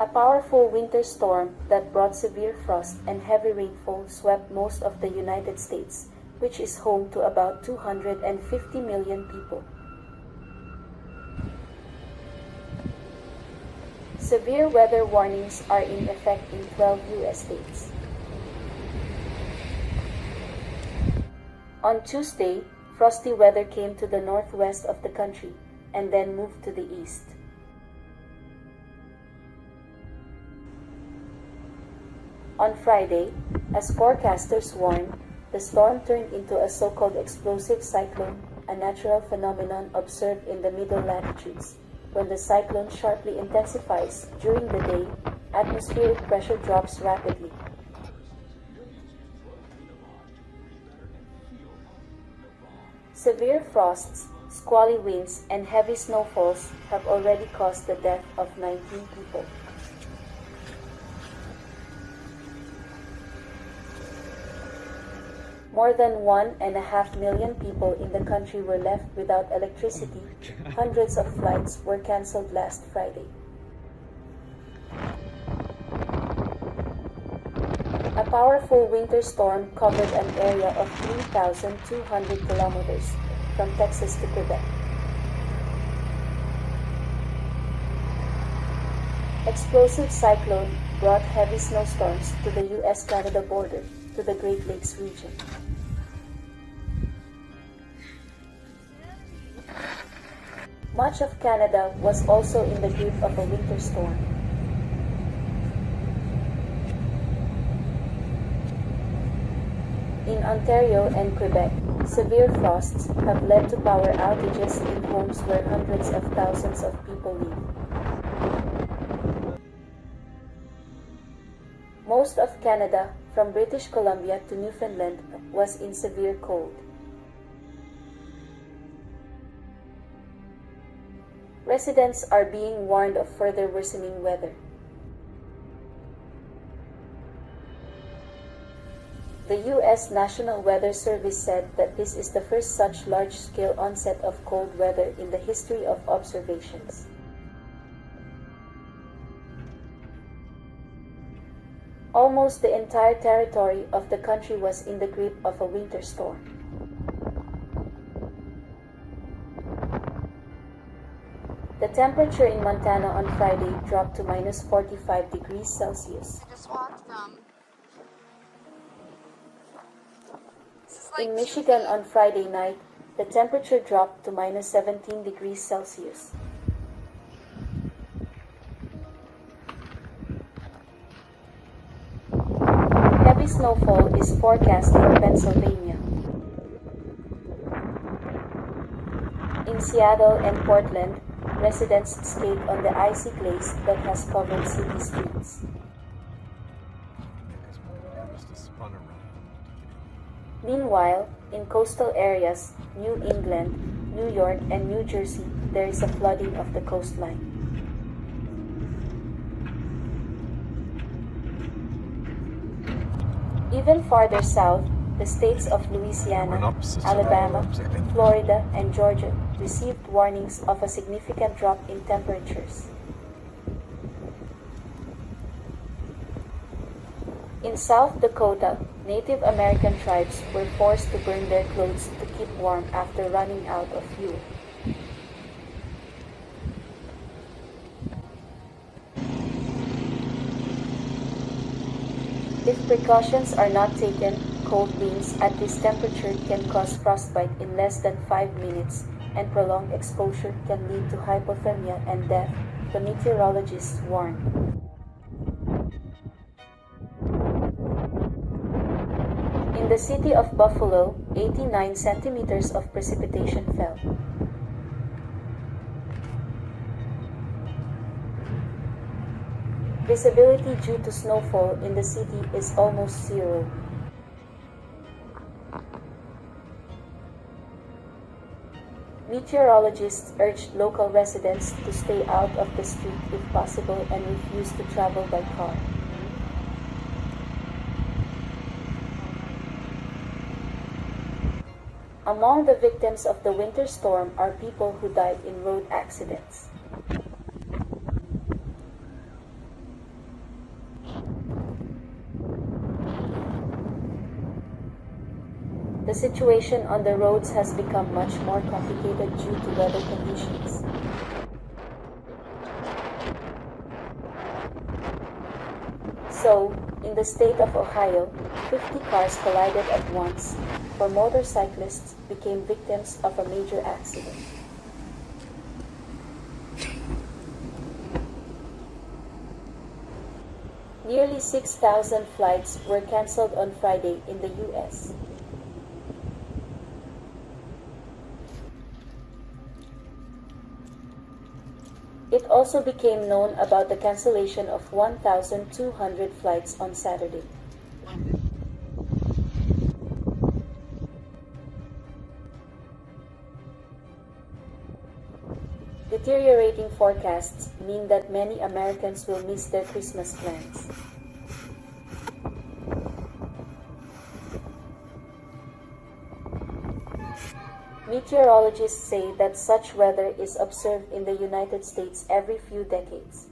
A powerful winter storm that brought severe frost and heavy rainfall swept most of the United States, which is home to about 250 million people. Severe weather warnings are in effect in 12 U.S. states. On Tuesday, frosty weather came to the northwest of the country and then moved to the east. On Friday, as forecasters warned, the storm turned into a so-called explosive cyclone, a natural phenomenon observed in the middle latitudes. When the cyclone sharply intensifies during the day, atmospheric pressure drops rapidly. Severe frosts, squally winds, and heavy snowfalls have already caused the death of 19 people. More than one and a half million people in the country were left without electricity. Oh Hundreds of flights were cancelled last Friday. A powerful winter storm covered an area of 3,200 kilometers from Texas to Quebec. Explosive cyclone brought heavy snowstorms to the U.S.-Canada border to the Great Lakes region. Much of Canada was also in the grip of a winter storm. In Ontario and Quebec, severe frosts have led to power outages in homes where hundreds of thousands of people live. Canada, from British Columbia to Newfoundland, was in severe cold. Residents are being warned of further worsening weather. The U.S. National Weather Service said that this is the first such large-scale onset of cold weather in the history of observations. Almost the entire territory of the country was in the grip of a winter storm. The temperature in Montana on Friday dropped to minus 45 degrees Celsius. I just walked from. Like In Michigan on Friday night, the temperature dropped to minus 17 degrees Celsius. Snowfall is forecast for Pennsylvania. In Seattle and Portland, residents skate on the icy glaze that has covered city streets. Meanwhile, in coastal areas, New England, New York, and New Jersey, there is a flooding of the coastline. Even farther south, the states of Louisiana, Alabama, Florida, and Georgia received warnings of a significant drop in temperatures. In South Dakota, Native American tribes were forced to burn their clothes to keep warm after running out of fuel. If precautions are not taken, cold winds at this temperature can cause frostbite in less than 5 minutes, and prolonged exposure can lead to hypothermia and death, the meteorologists warn. In the city of Buffalo, 89 centimeters of precipitation fell. Visibility due to snowfall in the city is almost zero. Meteorologists urged local residents to stay out of the street if possible and refuse to travel by car. Among the victims of the winter storm are people who died in road accidents. The situation on the roads has become much more complicated due to weather conditions. So, in the state of Ohio, 50 cars collided at once, four motorcyclists became victims of a major accident. Nearly 6,000 flights were canceled on Friday in the U.S. It also became known about the cancellation of 1,200 flights on Saturday. Deteriorating forecasts mean that many Americans will miss their Christmas plans. Meteorologists say that such weather is observed in the United States every few decades.